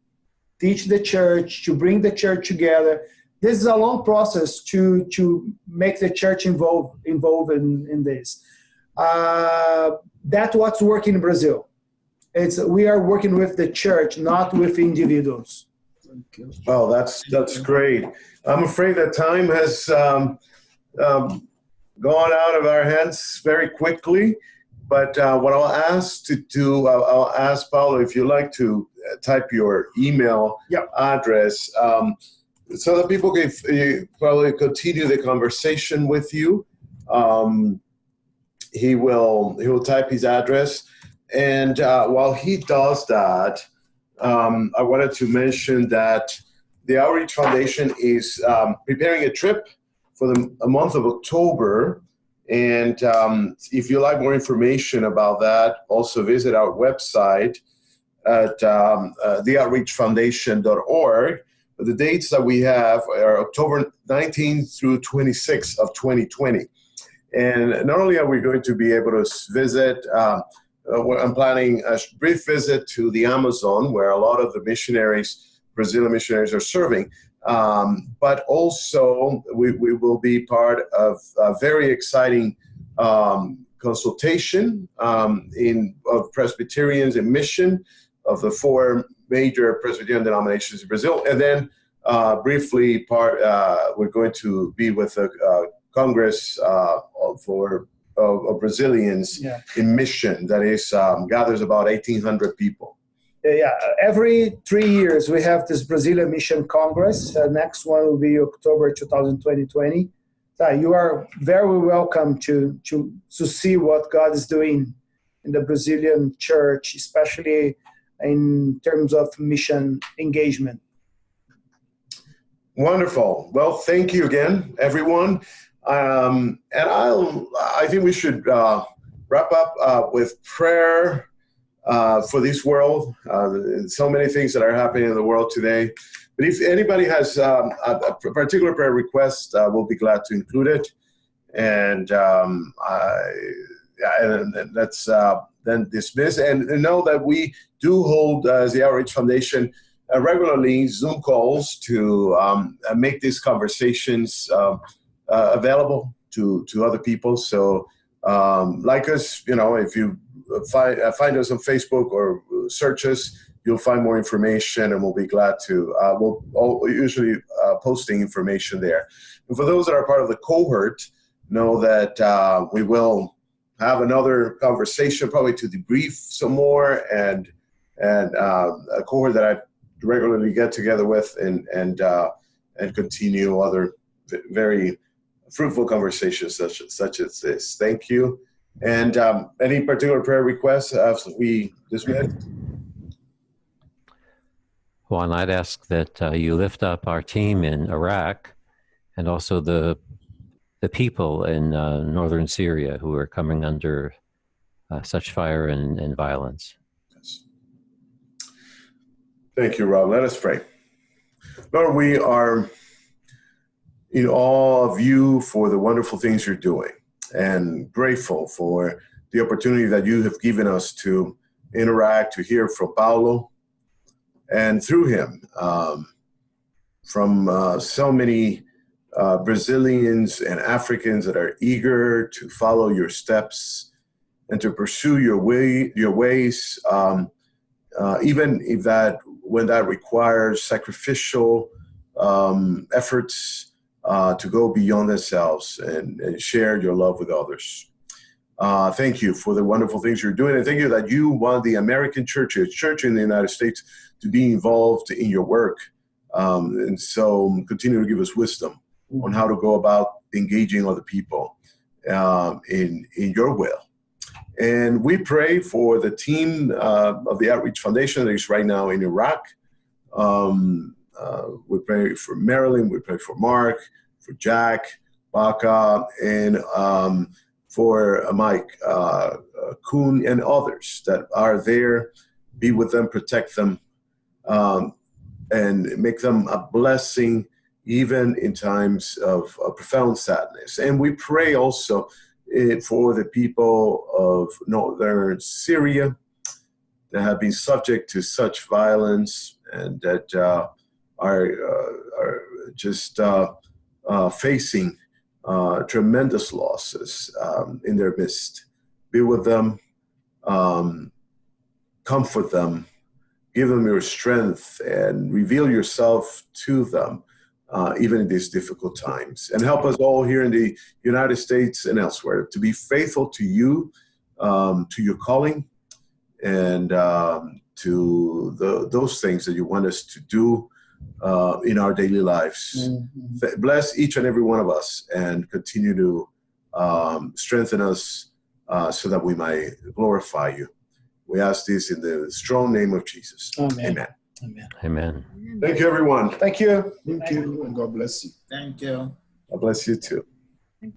teach the church, to bring the church together? This is a long process to, to make the church involved, involved in, in this. Uh, that's what's working in Brazil. It's, we are working with the church, not with individuals. Well, that's that's great. I'm afraid that time has um, um, gone out of our hands very quickly. But uh, what I'll ask to do, I'll, I'll, ask Paulo if you'd like to uh, type your email yep. address um, so that people can uh, probably continue the conversation with you. Um, he will he will type his address, and uh, while he does that, um, I wanted to mention that the Outreach Foundation is um, preparing a trip for the month of October. And um, if you like more information about that, also visit our website at um, uh, theoutreachfoundation.org. But the dates that we have are October 19th through 26th of 2020. And not only are we going to be able to visit, um, uh, I'm planning a brief visit to the Amazon, where a lot of the missionaries, Brazilian missionaries, are serving. Um, but also, we, we will be part of a very exciting um, consultation um, in of Presbyterians in mission of the four major Presbyterian denominations in Brazil, and then uh, briefly, part uh, we're going to be with a, a Congress uh, for of, of Brazilians yeah. in mission that is um, gathers about 1,800 people yeah, every three years we have this Brazilian Mission Congress. Uh, next one will be October 2020. Uh, you are very welcome to, to, to see what God is doing in the Brazilian church, especially in terms of mission engagement. Wonderful. Well, thank you again, everyone. Um, and I'll, I think we should uh, wrap up uh, with prayer uh, for this world. Uh, so many things that are happening in the world today. But if anybody has um, a, a particular prayer request, uh, we'll be glad to include it. And um, I, yeah, and that's uh, then dismiss. And know that we do hold, as the Outreach Foundation, regularly Zoom calls to um, make these conversations um, uh, available to, to other people. So, um, like us, you know, if you find, uh, find us on Facebook or search us, you'll find more information and we'll be glad to. Uh, we'll, we'll usually posting information there. And for those that are part of the cohort, know that we will have another conversation, probably to debrief some more, and and uh, a cohort that I regularly get together with, and and uh, and continue other very fruitful conversations such such as this. Thank you. And um, any particular prayer requests as we dismiss? And I'd ask that uh, you lift up our team in Iraq and also the the people in uh, northern Syria who are coming under uh, such fire and, and violence. Yes. Thank you, Rob. Let us pray. Lord, we are in awe of you for the wonderful things you're doing and grateful for the opportunity that you have given us to interact, to hear from Paulo, and through him um, from uh, so many uh, Brazilians and Africans that are eager to follow your steps and to pursue your way, your ways, um, uh, even if that when that requires sacrificial um, efforts uh, to go beyond themselves and, and, share your love with others. Uh, thank you for the wonderful things you're doing, and thank you that you want the American church, church in the United States, to be involved in your work. Um, and so continue to give us wisdom on how to go about engaging other people um, in, in your will. And we pray for the team uh, of the Outreach Foundation that is right now in Iraq. Um, uh, we pray for Marilyn, we pray for Mark, for Jack, Baca, and um, for uh, Mike, uh, uh, Kuhn, and others that are there. Be with them, protect them, um, and make them a blessing even in times of, of profound sadness. And we pray also eh, for the people of northern Syria that have been subject to such violence and that uh, are, uh, are just uh, uh facing tremendous losses um, in their midst. Be with them, um, comfort them, give them your strength, and reveal yourself to them uh, even in these difficult times. And help us all here in the United States and elsewhere to be faithful to you, um, to your calling, and um, to the, those things that you want us to do uh, in our daily lives. Mm-hmm. Bless each and every one of us and continue to um, strengthen us uh, so that we might glorify you. We ask this in the strong name of Jesus. Amen. Amen. Amen. Amen. Thank you, everyone. Thank you. Thank you, and God bless you. Thank you. God bless you too.